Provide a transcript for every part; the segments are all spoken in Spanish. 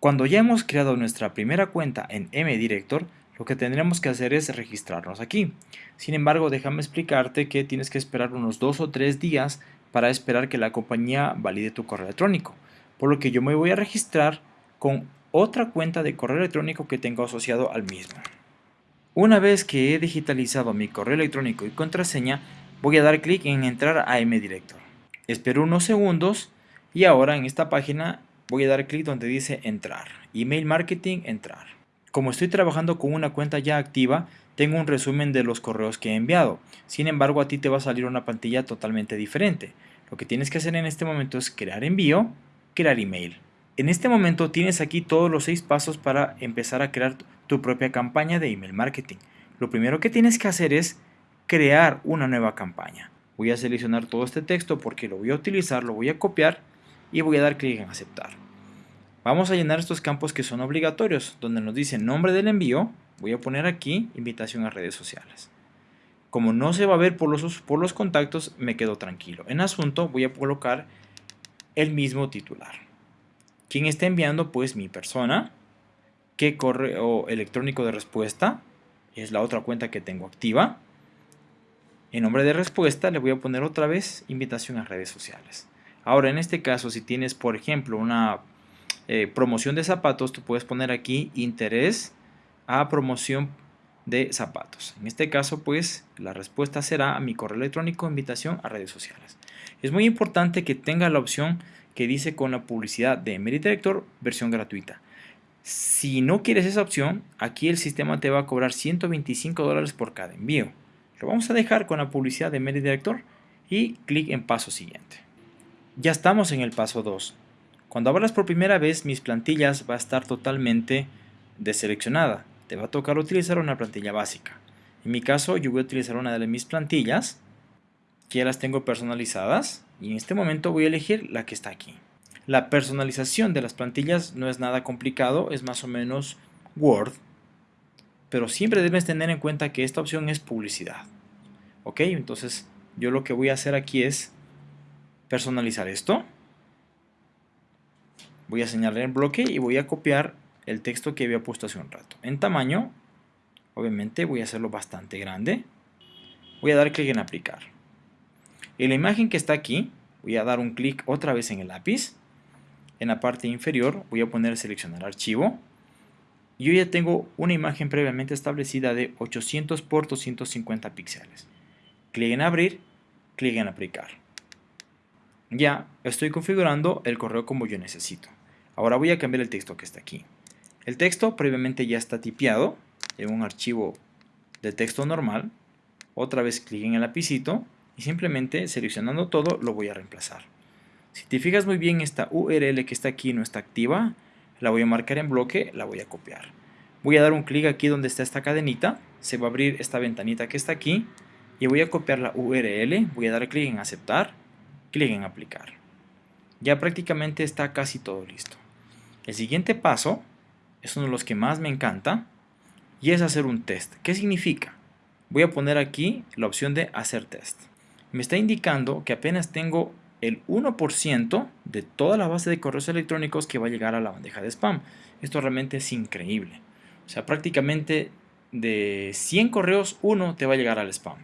Cuando ya hemos creado nuestra primera cuenta en MDirector, lo que tendremos que hacer es registrarnos aquí. Sin embargo, déjame explicarte que tienes que esperar unos dos o tres días para esperar que la compañía valide tu correo electrónico. Por lo que yo me voy a registrar con otra cuenta de correo electrónico que tengo asociado al mismo. Una vez que he digitalizado mi correo electrónico y contraseña, voy a dar clic en entrar a MDirector. Espero unos segundos y ahora en esta página voy a dar clic donde dice entrar. Email marketing, entrar. Como estoy trabajando con una cuenta ya activa, tengo un resumen de los correos que he enviado. Sin embargo, a ti te va a salir una pantalla totalmente diferente. Lo que tienes que hacer en este momento es crear envío, crear email. En este momento tienes aquí todos los seis pasos para empezar a crear tu propia campaña de email marketing. Lo primero que tienes que hacer es crear una nueva campaña. Voy a seleccionar todo este texto porque lo voy a utilizar, lo voy a copiar y voy a dar clic en aceptar. Vamos a llenar estos campos que son obligatorios, donde nos dice nombre del envío, voy a poner aquí invitación a redes sociales. Como no se va a ver por los, por los contactos, me quedo tranquilo. En asunto voy a colocar el mismo titular. ¿Quién está enviando? Pues mi persona. ¿Qué correo electrónico de respuesta? Es la otra cuenta que tengo activa. En nombre de respuesta le voy a poner otra vez invitación a redes sociales. Ahora, en este caso, si tienes, por ejemplo, una eh, promoción de zapatos, tú puedes poner aquí interés a promoción de zapatos. En este caso, pues, la respuesta será a mi correo electrónico invitación a redes sociales. Es muy importante que tenga la opción que dice con la publicidad de MediDirector versión gratuita. Si no quieres esa opción, aquí el sistema te va a cobrar 125 dólares por cada envío. Lo vamos a dejar con la publicidad de MediDirector y clic en paso siguiente. Ya estamos en el paso 2. Cuando abras por primera vez mis plantillas va a estar totalmente deseleccionada. Te va a tocar utilizar una plantilla básica. En mi caso yo voy a utilizar una de mis plantillas que ya las tengo personalizadas y en este momento voy a elegir la que está aquí. La personalización de las plantillas no es nada complicado, es más o menos Word, pero siempre debes tener en cuenta que esta opción es publicidad. Ok, entonces yo lo que voy a hacer aquí es personalizar esto. Voy a señalar el bloque y voy a copiar el texto que había puesto hace un rato. En tamaño, obviamente voy a hacerlo bastante grande. Voy a dar clic en aplicar. En la imagen que está aquí, voy a dar un clic otra vez en el lápiz. En la parte inferior voy a poner seleccionar archivo. Yo ya tengo una imagen previamente establecida de 800 por 250 píxeles. Clic en abrir, clic en aplicar. Ya estoy configurando el correo como yo necesito. Ahora voy a cambiar el texto que está aquí. El texto previamente ya está tipeado en un archivo de texto normal. Otra vez clic en el lapicito y simplemente seleccionando todo lo voy a reemplazar. Si te fijas muy bien esta URL que está aquí no está activa, la voy a marcar en bloque, la voy a copiar. Voy a dar un clic aquí donde está esta cadenita, se va a abrir esta ventanita que está aquí y voy a copiar la URL, voy a dar clic en aceptar clic en aplicar. Ya prácticamente está casi todo listo. El siguiente paso es uno de los que más me encanta y es hacer un test. ¿Qué significa? Voy a poner aquí la opción de hacer test. Me está indicando que apenas tengo el 1% de toda la base de correos electrónicos que va a llegar a la bandeja de spam. Esto realmente es increíble. O sea, prácticamente de 100 correos, uno te va a llegar al spam.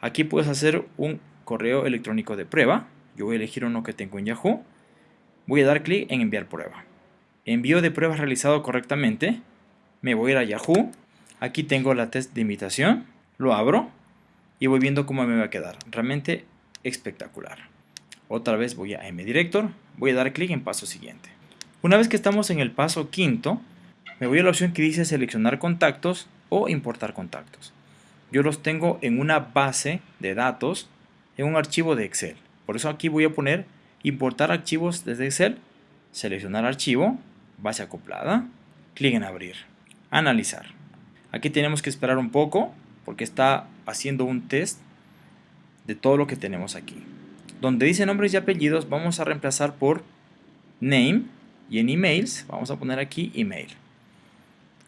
Aquí puedes hacer un correo electrónico de prueba. Yo voy a elegir uno que tengo en Yahoo. Voy a dar clic en enviar prueba. Envío de prueba realizado correctamente. Me voy a ir a Yahoo. Aquí tengo la test de invitación. Lo abro y voy viendo cómo me va a quedar. Realmente espectacular. Otra vez voy a MDirector. Voy a dar clic en paso siguiente. Una vez que estamos en el paso quinto, me voy a la opción que dice seleccionar contactos o importar contactos. Yo los tengo en una base de datos en un archivo de Excel. Por eso aquí voy a poner importar archivos desde Excel, seleccionar archivo, base acoplada, clic en abrir, analizar. Aquí tenemos que esperar un poco porque está haciendo un test de todo lo que tenemos aquí. Donde dice nombres y apellidos vamos a reemplazar por name y en emails vamos a poner aquí email.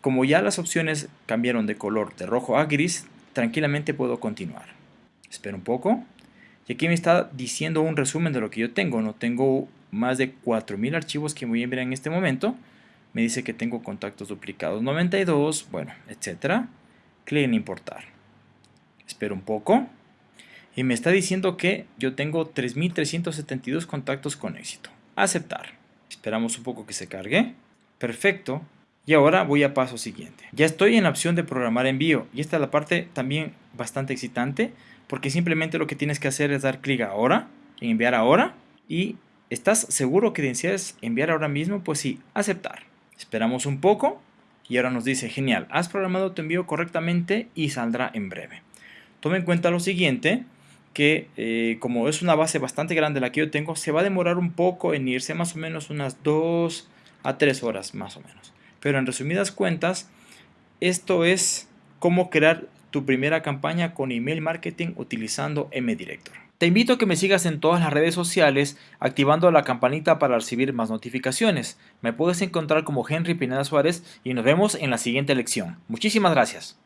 Como ya las opciones cambiaron de color de rojo a gris, tranquilamente puedo continuar. Espero un poco. Y aquí me está diciendo un resumen de lo que yo tengo. No tengo más de 4000 archivos que voy a enviar en este momento. me dice que tengo contactos duplicados 92, bueno, etcétera. Clic en importar. Espero un poco. Y me está diciendo que yo tengo 3372 contactos con éxito. Aceptar. Esperamos un poco que se cargue. Perfecto. Y ahora voy a paso siguiente. Ya estoy en la opción de programar envío. Y esta es la parte también bastante excitante. Porque simplemente lo que tienes que hacer es dar clic ahora. En enviar ahora. Y ¿estás seguro que deseas enviar ahora mismo? Pues sí, aceptar. Esperamos un poco. Y ahora nos dice, genial, has programado tu envío correctamente y saldrá en breve. Tome en cuenta lo siguiente, que eh, como es una base bastante grande la que yo tengo, se va a demorar un poco en irse, más o menos unas 2 a 3 horas más o menos. Pero en resumidas cuentas, esto es cómo crear tu primera campaña con email marketing utilizando MDirector. Te invito a que me sigas en todas las redes sociales activando la campanita para recibir más notificaciones. Me puedes encontrar como Henry Pineda Suárez y nos vemos en la siguiente lección. Muchísimas gracias.